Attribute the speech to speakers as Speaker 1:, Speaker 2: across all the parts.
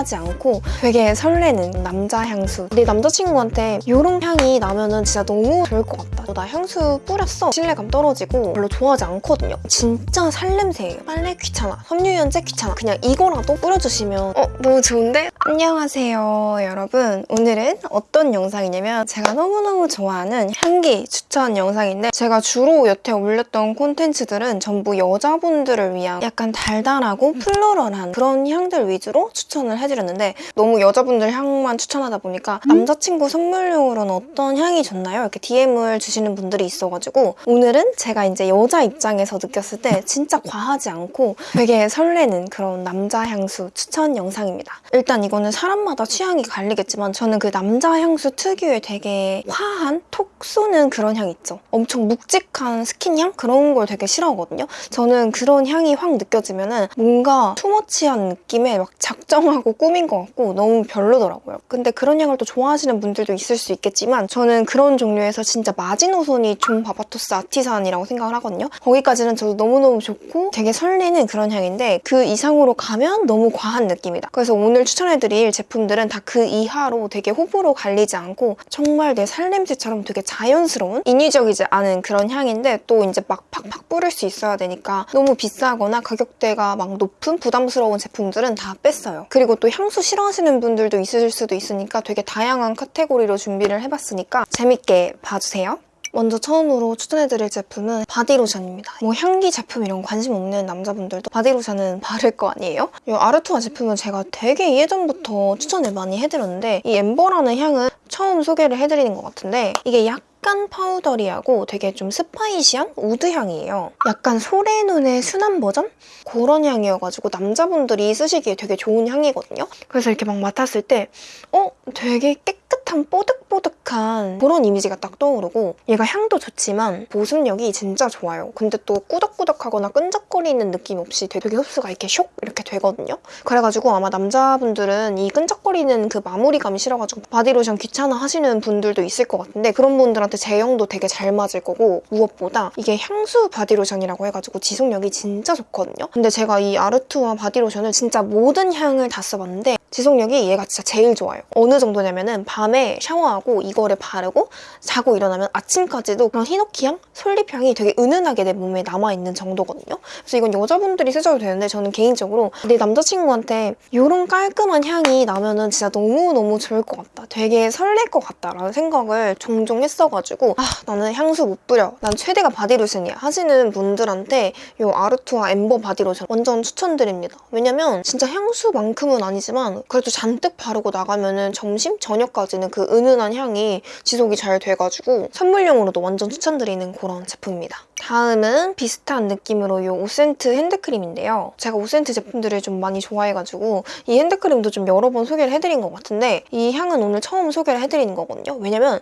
Speaker 1: 과하지 않고 되게 설레는 남자 향수. 내 남자친구한테 이런 향이 나면은 진짜 너무 좋을 것 같다. 나 향수 뿌렸어. 신뢰감 떨어지고 별로 좋아하지 않거든요. 진짜 살냄새예요. 빨래 귀찮아. 섬유유연제 귀찮아. 그냥 이거라도 뿌려주시면 어 너무 좋은데? 안녕하세요 여러분. 오늘은 어떤 영상이냐면 제가 너무너무 좋아하는 향기 추천 영상인데 제가 주로 여태 올렸던 콘텐츠들은 전부 여자분들을 위한 약간 달달하고 플로럴한 그런 향들 위주로 추천을 해드렸 는데 너무 여자분들 향만 추천하다 보니까 남자친구 선물용으로는 어떤 향이 좋나요? 이렇게 DM을 주시는 분들이 있어가지고 오늘은 제가 이제 여자 입장에서 느꼈을 때 진짜 과하지 않고 되게 설레는 그런 남자 향수 추천 영상입니다. 일단 이거는 사람마다 취향이 갈리겠지만 저는 그 남자 향수 특유의 되게 화한 톡 쏘는 그런 향 있죠. 엄청 묵직한 스킨향 그런 걸 되게 싫어하거든요. 저는 그런 향이 확 느껴지면 은 뭔가 too much한 느낌의 막 작정하고 꾸민 것 같고 너무 별로더라고요. 근데 그런 향을 또 좋아하시는 분들도 있을 수 있겠지만 저는 그런 종류에서 진짜 마지노선이 존 바바토스 아티산이라고 생각을 하거든요. 거기까지는 저도 너무너무 좋고 되게 설레는 그런 향인데 그 이상으로 가면 너무 과한 느낌이다. 그래서 오늘 추천해드릴 제품들은 다 그 이하로 되게 호불호 갈리지 않고 정말 내 살냄새처럼 되게 자연스러운 인위적이지 않은 그런 향인데 또 이제 막 팍팍 뿌릴 수 있어야 되니까 너무 비싸거나 가격대가 막 높은 부담스러운 제품들은 다 뺐어요. 그리고 또 향수 싫어하시는 분들도 있을 수도 있으니까 되게 다양한 카테고리로 준비를 해봤으니까 재밌게 봐주세요. 먼저 처음으로 추천해드릴 제품은 바디로션입니다. 뭐 향기 제품 이런 거 관심 없는 남자분들도 바디로션은 바를 거 아니에요? 이 아르투아 제품은 제가 되게 예전부터 추천을 많이 해드렸는데 이 엠버라는 향은 처음 소개를 해드리는 것 같은데 이게 약 약간 powdery하고 되게 좀 spicy한 wood 향이에요. 약간 솔의 눈의 순한 버전? 그런 향이어가지고 남자분들이 쓰시기에 되게 좋은 향이거든요. 그래서 이렇게 막 맡았을 때 어? 되게 깨끗한 뽀득뽀득한 그런 이미지가 딱 떠오르고 얘가 향도 좋지만 보습력이 진짜 좋아요. 근데 또 꾸덕꾸덕하거나 끈적거리는 느낌 없이 되게 흡수가 이렇게 쇽 이렇게 되거든요. 그래가지고 아마 남자분들은 이 끈적거리는 그 마무리감이 싫어가지고 바디로션 귀찮아 하시는 분들도 있을 것 같은데 그런 분들한테 제형도 되게 잘 맞을 거고 무엇보다 이게 향수 바디로션이라고 해가지고 지속력이 진짜 좋거든요. 근데 제가 이 아르투아 바디로션을 진짜 모든 향을 다 써봤는데 지속력이 얘가 진짜 제일 좋아요. 어느 정도냐면은 밤에 샤워하고 이거를 바르고 자고 일어나면 아침까지도 그런 히노키향, 솔잎향이 되게 은은하게 내 몸에 남아있는 정도거든요. 그래서 이건 여자분들이 쓰셔도 되는데 저는 개인적으로 내 남자친구한테 이런 깔끔한 향이 나면은 진짜 너무너무 좋을 것 같다. 되게 설렐 것 같다라는 생각을 종종 했어가지고 아 나는 향수 못 뿌려. 난 최대가 바디로션이야 하시는 분들한테 이 아르투아 엠버 바디로션 완전 추천드립니다. 왜냐면 진짜 향수만큼은 아니지만 그래도 잔뜩 바르고 나가면 은 점심, 저녁까지는 그 은은한 향이 지속이 잘 돼가지고 선물용으로도 완전 추천드리는 그런 제품입니다. 다음은 비슷한 느낌으로 이 오센트 핸드크림인데요. 제가 오센트 제품들을 좀 많이 좋아해가지고 이 핸드크림도 좀 여러 번 소개를 해드린 것 같은데 이 향은 오늘 처음 소개를 해드리는 거거든요. 왜냐면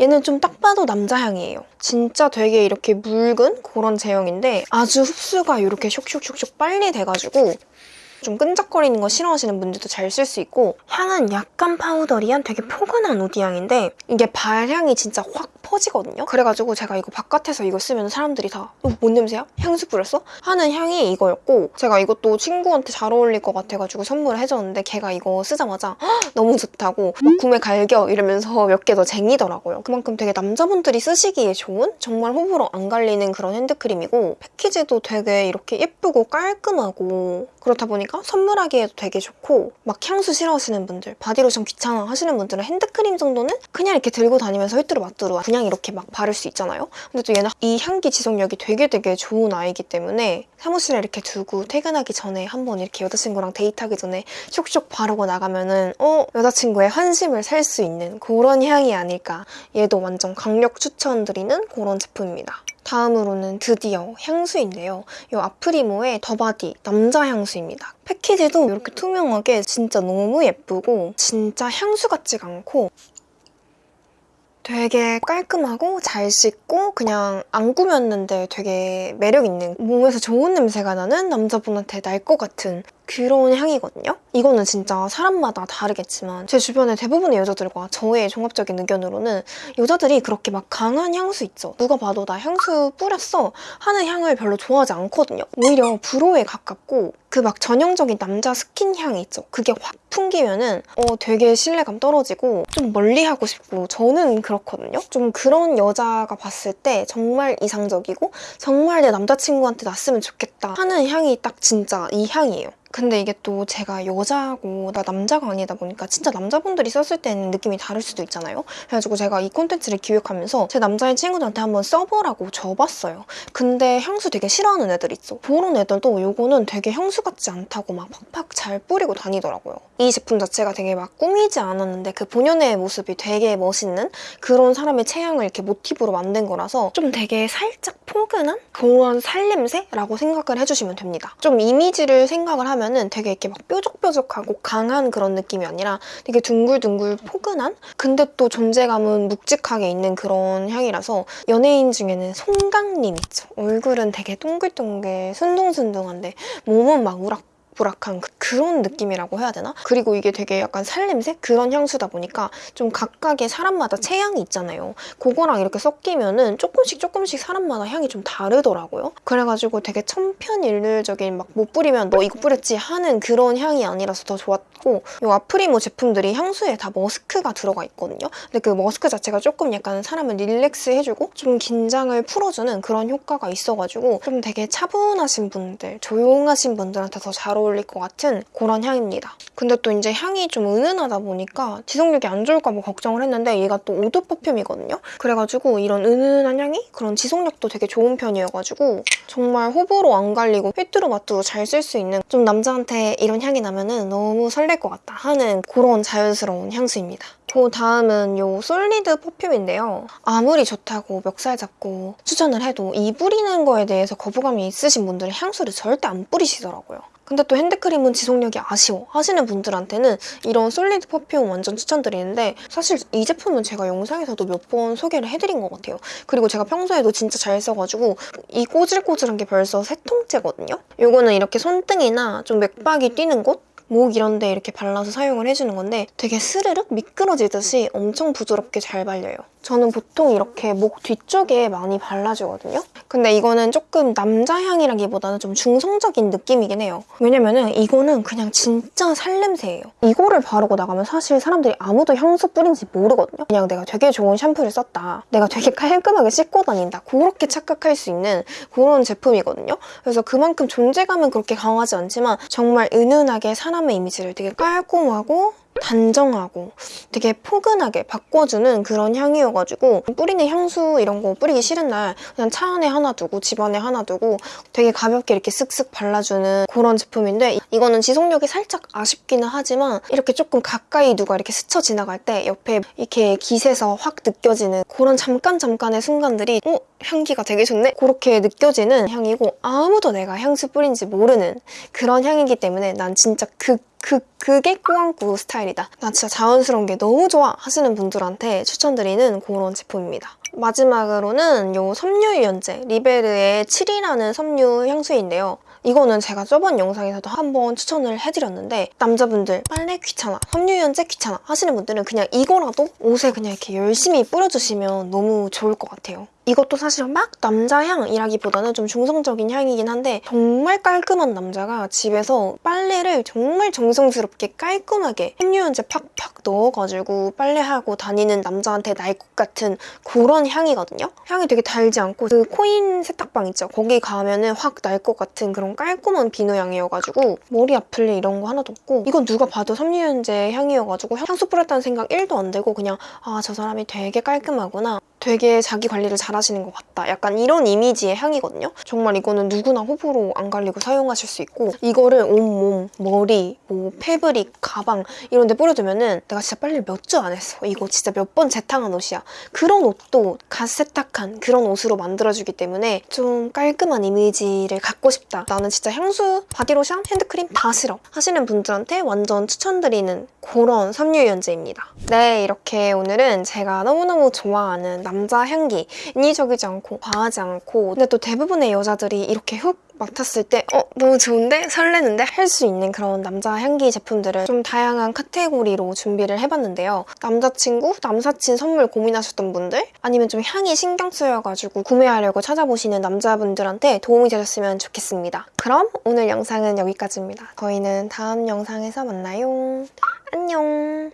Speaker 1: 얘는 좀 딱 봐도 남자 향이에요. 진짜 되게 이렇게 묽은 그런 제형인데 아주 흡수가 이렇게 슉슉슉슉 빨리 돼가지고 좀 끈적거리는 거 싫어하시는 분들도 잘 쓸 수 있고 향은 약간 파우더리한 되게 포근한 우디향인데 이게 발향이 진짜 확 퍼지거든요. 그래가지고 제가 이거 바깥에서 이거 쓰면 사람들이 다 어, 뭔 냄새야? 향수 뿌렸어? 하는 향이 이거였고 제가 이것도 친구한테 잘 어울릴 것 같아가지고 선물을 해줬는데 걔가 이거 쓰자마자 너무 좋다고 구매 갈겨 이러면서 몇 개 더 쟁이더라고요. 그만큼 되게 남자분들이 쓰시기에 좋은 정말 호불호 안 갈리는 그런 핸드크림이고 패키지도 되게 이렇게 예쁘고 깔끔하고 그렇다 보니까 선물하기에도 되게 좋고 막 향수 싫어하시는 분들 바디로션 귀찮아 하시는 분들은 핸드크림 정도는 그냥 이렇게 들고 다니면서 휘뚜루 마뚜루 그냥 이렇게 막 바를 수 있잖아요. 근데 또 얘는 이 향기 지속력이 되게 되게 좋은 아이기 때문에 사무실에 이렇게 두고 퇴근하기 전에 한번 이렇게 여자친구랑 데이트하기 전에 쇽쇽 바르고 나가면은 어? 여자친구의 환심을 살 수 있는 그런 향이 아닐까 얘도 완전 강력 추천드리는 그런 제품입니다. 다음으로는 드디어 향수인데요. 이 아프리모의 더바디 남자 향수입니다. 패키지도 이렇게 투명하게 진짜 너무 예쁘고 진짜 향수 같지가 않고 되게 깔끔하고 잘 씻고 그냥 안 꾸몄는데 되게 매력 있는 몸에서 좋은 냄새가 나는 남자분한테 날 것 같은 그런 향이거든요. 이거는 진짜 사람마다 다르겠지만 제 주변의 대부분의 여자들과 저의 종합적인 의견으로는 여자들이 그렇게 막 강한 향수 있죠. 누가 봐도 나 향수 뿌렸어 하는 향을 별로 좋아하지 않거든요. 오히려 불호에 가깝고 그 막 전형적인 남자 스킨 향이 있죠. 그게 확 풍기면은 어 되게 신뢰감 떨어지고 좀 멀리하고 싶고 저는 그렇거든요. 좀 그런 여자가 봤을 때 정말 이상적이고 정말 내 남자친구한테 났으면 좋겠다 하는 향이 딱 진짜 이 향이에요. 근데 이게 또 제가 여자고 나 남자가 아니다 보니까 진짜 남자분들이 썼을 때는 느낌이 다를 수도 있잖아요. 그래가지고 제가 이 콘텐츠를 기획하면서 제 남자인 친구들한테 한번 써보라고 줘봤어요. 근데 향수 되게 싫어하는 애들 있어. 그런 애들도 요거는 되게 향수 같지 않다고 막 팍팍 잘 뿌리고 다니더라고요. 이 제품 자체가 되게 막 꾸미지 않았는데 그 본연의 모습이 되게 멋있는 그런 사람의 체형을 이렇게 모티브로 만든 거라서 좀 되게 살짝 포근한 그런 살냄새라고 생각을 해주시면 됩니다. 좀 이미지를 생각을 하면 하면은 되게 이렇게 막 뾰족뾰족하고 강한 그런 느낌이 아니라 되게 둥글둥글 포근한? 근데 또 존재감은 묵직하게 있는 그런 향이라서 연예인 중에는 송강님 있죠. 얼굴은 되게 동글동글 순둥순둥한데 몸은 막 우락 부락한 그, 런 느낌이라고 해야 되나? 그리고 이게 되게 약간 살냄새? 그런 향수다 보니까 좀 각각의 사람마다 체향이 있잖아요. 그거랑 이렇게 섞이면은 조금씩 조금씩 사람마다 향이 좀 다르더라고요. 그래가지고 되게 천편일률적인 막 못 뿌리면 너 이거 뿌렸지 하는 그런 향이 아니라서 더 좋았고 이 아프리모 제품들이 향수에 다 머스크가 들어가 있거든요. 근데 그 머스크 자체가 조금 약간 사람을 relax 해주고 좀 긴장을 풀어주는 그런 효과가 있어가지고 좀 되게 차분하신 분들, 조용하신 분들한테 더 잘 어울릴 것 같은 그런 향입니다. 근데 또 이제 향이 좀 은은하다 보니까 지속력이 안 좋을까 봐 걱정을 했는데 얘가 또 eau de parfum이거든요. 그래가지고 이런 은은한 향이 그런 지속력도 되게 좋은 편이어가지고 정말 호불호 안 갈리고 휘뚜루 마뚜루 잘 쓸 수 있는 좀 남자한테 이런 향이 나면 은 너무 설렐 것 같다 하는 그런 자연스러운 향수입니다. 그 다음은 이 솔리드 퍼퓸인데요. 아무리 좋다고 멱살 잡고 추천을 해도 이 뿌리는 거에 대해서 거부감이 있으신 분들은 향수를 절대 안 뿌리시더라고요. 근데 또 핸드크림은 지속력이 아쉬워 하시는 분들한테는 이런 솔리드 퍼퓸 완전 추천드리는데 사실 이 제품은 제가 영상에서도 몇 번 소개를 해드린 것 같아요. 그리고 제가 평소에도 진짜 잘 써가지고 이 꼬질꼬질한 게 벌써 세 통째거든요. 이거는 이렇게 손등이나 좀 맥박이 뛰는 곳? 목 이런 데 이렇게 발라서 사용을 해주는 건데 되게 스르륵 미끄러지듯이 엄청 부드럽게 잘 발려요. 저는 보통 이렇게 목 뒤쪽에 많이 발라주거든요. 근데 이거는 조금 남자 향이라기보다는 좀 중성적인 느낌이긴 해요. 왜냐면은 이거는 그냥 진짜 살냄새예요. 이거를 바르고 나가면 사실 사람들이 아무도 향수 뿌린지 모르거든요. 그냥 내가 되게 좋은 샴푸를 썼다. 내가 되게 깔끔하게 씻고 다닌다. 그렇게 착각할 수 있는 그런 제품이거든요. 그래서 그만큼 존재감은 그렇게 강하지 않지만 정말 은은하게 사람 의 이미지를 되게 깔끔하고 단정하고 되게 포근하게 바꿔주는 그런 향이어가지고 뿌리는 향수 이런 거 뿌리기 싫은 날 그냥 차 안에 하나 두고 집 안에 하나 두고 되게 가볍게 이렇게 쓱쓱 발라주는 그런 제품인데 이거는 지속력이 살짝 아쉽기는 하지만 이렇게 조금 가까이 누가 이렇게 스쳐 지나갈 때 옆에 이렇게 깃에서 확 느껴지는 그런 잠깐 잠깐의 순간들이 어? 향기가 되게 좋네? 그렇게 느껴지는 향이고 아무도 내가 향수 뿌린지 모르는 그런 향이기 때문에 난 진짜 극 그, 그게 꾸안꾸 스타일이다. 나 진짜 자연스러운 게 너무 좋아 하시는 분들한테 추천드리는 그런 제품입니다. 마지막으로는 이 섬유유연제 리베르의 7이라는 섬유 향수인데요. 이거는 제가 저번 영상에서도 한번 추천을 해드렸는데 남자분들 빨래 귀찮아, 섬유유연제 귀찮아 하시는 분들은 그냥 이거라도 옷에 그냥 이렇게 열심히 뿌려주시면 너무 좋을 것 같아요. 이것도 사실 막 남자 향이라기보다는 좀 중성적인 향이긴 한데 정말 깔끔한 남자가 집에서 빨래를 정말 정성스럽게 깔끔하게 섬유유연제 팍팍 넣어가지고 빨래하고 다니는 남자한테 날 것 같은 그런 향이거든요. 향이 되게 달지 않고 그 코인 세탁방 있죠? 거기 가면 은 확 날 것 같은 그런 깔끔한 비누 향이어가지고 머리 아플 일 이런 거 하나도 없고 이건 누가 봐도 섬유유연제 향이어가지고 향수 뿌렸다는 생각 1도 안 들고 그냥 아 저 사람이 되게 깔끔하구나 되게 자기 관리를 잘 하시는 것 같다. 약간 이런 이미지의 향이거든요. 정말 이거는 누구나 호불호 안 갈리고 사용하실 수 있고 이거를 온몸, 머리, 뭐 패브릭, 가방 이런 데 뿌려두면은 내가 진짜 빨리 몇 주 안 했어. 이거 진짜 몇 번 재탕한 옷이야. 그런 옷도 갓 세탁한 그런 옷으로 만들어주기 때문에 좀 깔끔한 이미지를 갖고 싶다. 나는 진짜 향수, 바디로션, 핸드크림 다 싫어. 하시는 분들한테 완전 추천드리는 그런 섬유유연제입니다. 네, 이렇게 오늘은 제가 너무너무 좋아하는 남자 향기 인위적이지 않고 과하지 않고 근데 또 대부분의 여자들이 이렇게 훅 맡았을 때 어? 너무 좋은데? 설레는데? 할 수 있는 그런 남자 향기 제품들을 좀 다양한 카테고리로 준비를 해봤는데요. 남자친구, 남사친 선물 고민하셨던 분들 아니면 좀 향이 신경 쓰여가지고 구매하려고 찾아보시는 남자분들한테 도움이 되셨으면 좋겠습니다. 그럼 오늘 영상은 여기까지입니다. 저희는 다음 영상에서 만나요. 안녕